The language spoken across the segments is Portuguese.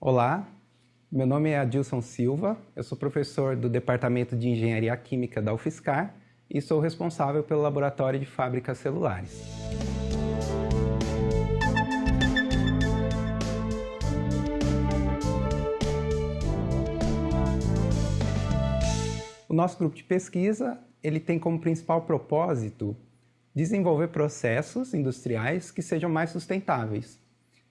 Olá, meu nome é Adilson Silva, eu sou professor do Departamento de Engenharia Química da UFSCar e sou responsável pelo Laboratório de Fábricas Celulares. O nosso grupo de pesquisa ele tem como principal propósito desenvolver processos industriais que sejam mais sustentáveis.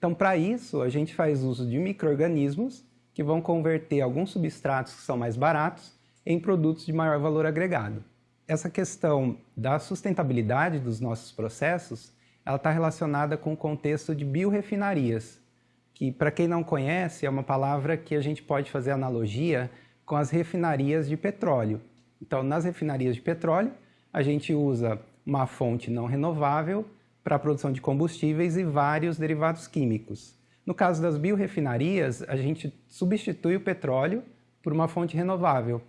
Então, para isso, a gente faz uso de micro-organismos que vão converter alguns substratos que são mais baratos em produtos de maior valor agregado. Essa questão da sustentabilidade dos nossos processos, ela está relacionada com o contexto de biorefinarias, que, para quem não conhece, é uma palavra que a gente pode fazer analogia com as refinarias de petróleo. Então, nas refinarias de petróleo, a gente usa uma fonte não renovável para a produção de combustíveis e vários derivados químicos. No caso das biorefinarias, a gente substitui o petróleo por uma fonte renovável.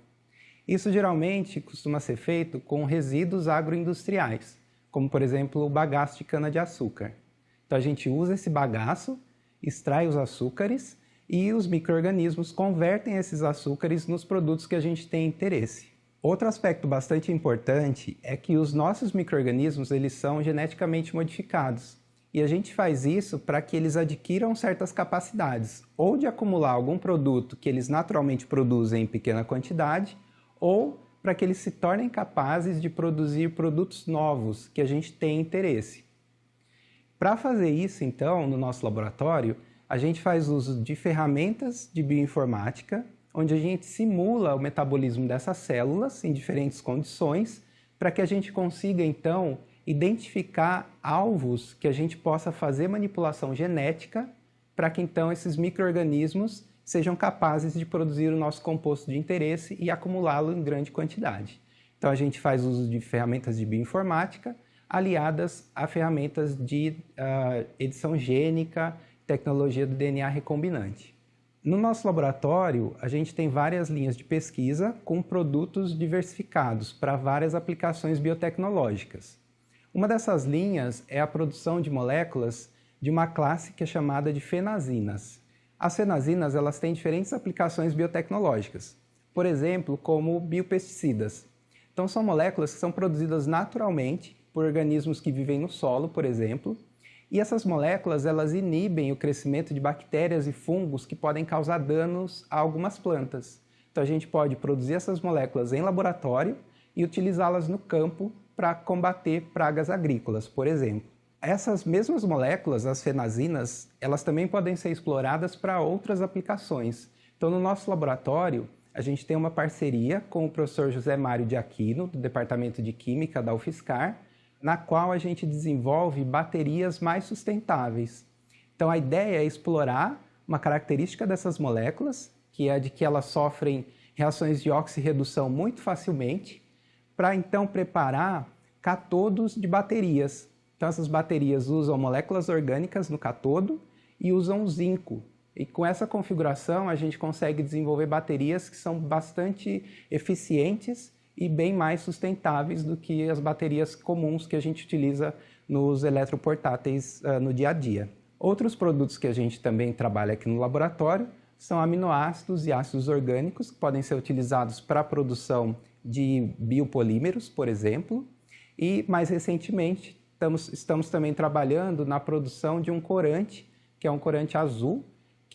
Isso geralmente costuma ser feito com resíduos agroindustriais, como por exemplo o bagaço de cana-de-açúcar. Então a gente usa esse bagaço, extrai os açúcares e os micro-organismos convertem esses açúcares nos produtos que a gente tem interesse. Outro aspecto bastante importante é que os nossos micro-organismos eles são geneticamente modificados. E a gente faz isso para que eles adquiram certas capacidades, ou de acumular algum produto que eles naturalmente produzem em pequena quantidade, ou para que eles se tornem capazes de produzir produtos novos que a gente tem interesse. Para fazer isso, então, no nosso laboratório, a gente faz uso de ferramentas de bioinformática onde a gente simula o metabolismo dessas células em diferentes condições para que a gente consiga, então, identificar alvos que a gente possa fazer manipulação genética para que, então, esses micro-organismos sejam capazes de produzir o nosso composto de interesse e acumulá-lo em grande quantidade. Então, a gente faz uso de ferramentas de bioinformática aliadas a ferramentas de uh, edição gênica, tecnologia do DNA recombinante. No nosso laboratório, a gente tem várias linhas de pesquisa com produtos diversificados para várias aplicações biotecnológicas. Uma dessas linhas é a produção de moléculas de uma classe que é chamada de fenazinas. As fenazinas elas têm diferentes aplicações biotecnológicas, por exemplo, como biopesticidas. Então são moléculas que são produzidas naturalmente por organismos que vivem no solo, por exemplo, e essas moléculas elas inibem o crescimento de bactérias e fungos que podem causar danos a algumas plantas. Então a gente pode produzir essas moléculas em laboratório e utilizá-las no campo para combater pragas agrícolas, por exemplo. Essas mesmas moléculas, as fenazinas, elas também podem ser exploradas para outras aplicações. Então no nosso laboratório, a gente tem uma parceria com o professor José Mário de Aquino, do Departamento de Química da UFSCar, na qual a gente desenvolve baterias mais sustentáveis. Então a ideia é explorar uma característica dessas moléculas, que é a de que elas sofrem reações de oxirredução muito facilmente, para então preparar catodos de baterias. Então essas baterias usam moléculas orgânicas no catodo e usam zinco. E com essa configuração a gente consegue desenvolver baterias que são bastante eficientes e bem mais sustentáveis do que as baterias comuns que a gente utiliza nos eletroportáteis uh, no dia a dia. Outros produtos que a gente também trabalha aqui no laboratório são aminoácidos e ácidos orgânicos que podem ser utilizados para a produção de biopolímeros, por exemplo, e mais recentemente estamos, estamos também trabalhando na produção de um corante, que é um corante azul,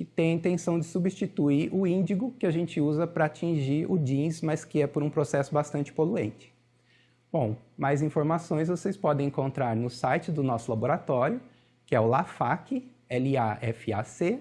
que tem a intenção de substituir o índigo que a gente usa para atingir o jeans, mas que é por um processo bastante poluente. Bom, mais informações vocês podem encontrar no site do nosso laboratório, que é o lafac, L-A-F-A-C.